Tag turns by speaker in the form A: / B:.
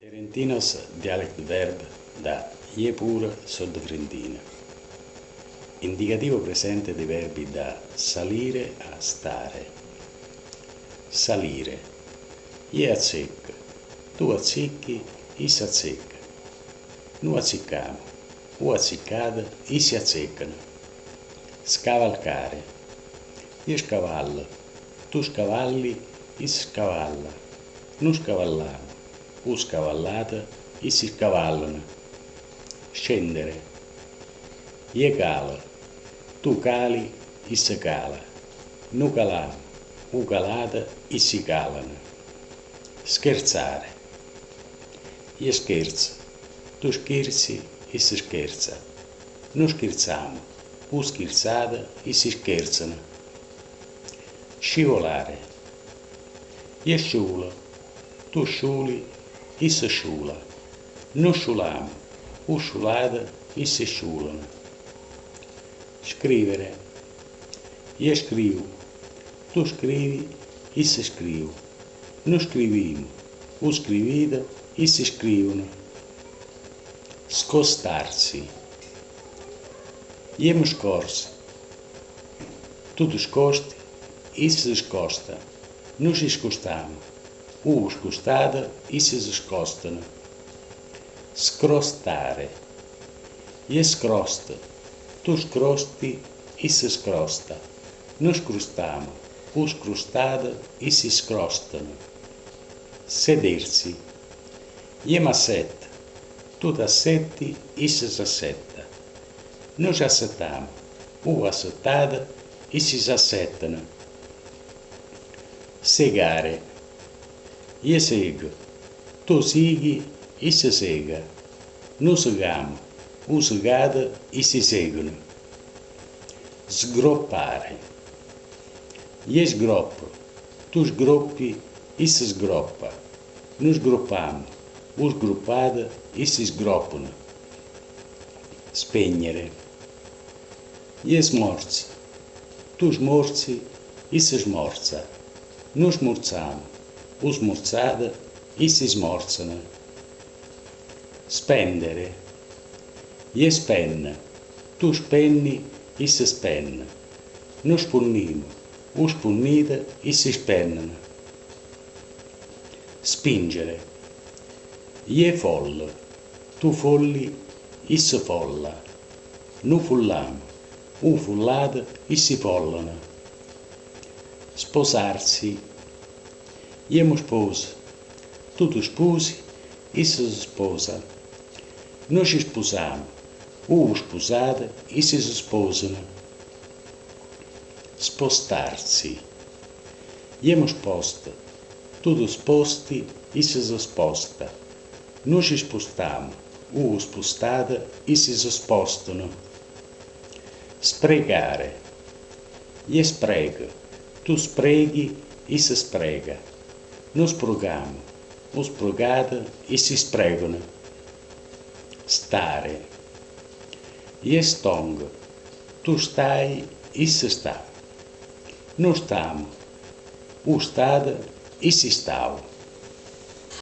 A: Terentinos dialect verb da ie pure soddofrentina. Indicativo presente dei verbi da salire a stare. Salire. Ie azzecca. Tu azzecchi, is azzecca. Nu azzecchiamo. U azzeccata, si azzeccano. Scavalcare. Io scavallo. Tu scavalli, is scavalla. Nu scavallamo o scavallata e si scavallano. Scendere. Ie cala, tu cali e si cala. Nu calamo, u calata e si calano. Scherzare. Ie scherza, tu scherzi e si scherza. Nu scherziamo, u scherzata e si scherzano. Scivolare. Ie sciulo, tu sciuli isso chula. No chulam, o chulada e se. Escrevere. E escrevo. Tu escrevi e se escreveu. No escrevimo. O escrevida e se escrevono. Scostarsi. E corse. Tu descoste e se descosta. Nos escostamos uspostare e se scostano. Scrostare. e escrosta Tu scrosti e se escrosta Nos crostamo. Us crustada e si scrostano. Sedersi. e massette. Tu assetti e se assetta. Nos assetamo. U assetada e se assetano. Segare io seguo, tu segui e si sega. Noi seguiamo, o segada e si seguono. Sgroppare. Io sgroppo, tu sgroppi e si sgroppa. Noi sgroppiamo, o sgroppada e si sgroppano. Spegnere. Io smorzi, tu smorzi e si smorza. Noi smorziamo o smorzata e si smorzano. Spendere. Io spenna, tu spenni e si spenna. Noi spunniamo, o spunnite e si spennano. Spingere. Io follo, tu folli e si folla. Noi fulliamo, o fullate e si follano. Sposarsi e eu tudo expus. Tu e se esposa. Nos expusamos, o esposado e se expusam. Spostar-se. Iamo esposta, tudo exposti e se exposta. Nos expostamos, o espostada e se expostono. Spregar. E esprega, tu spregue e se sprega nos programas, os programas e se espregam. Stare. Jestong. Tu stai e se está. nos estamos. O estado e se estava.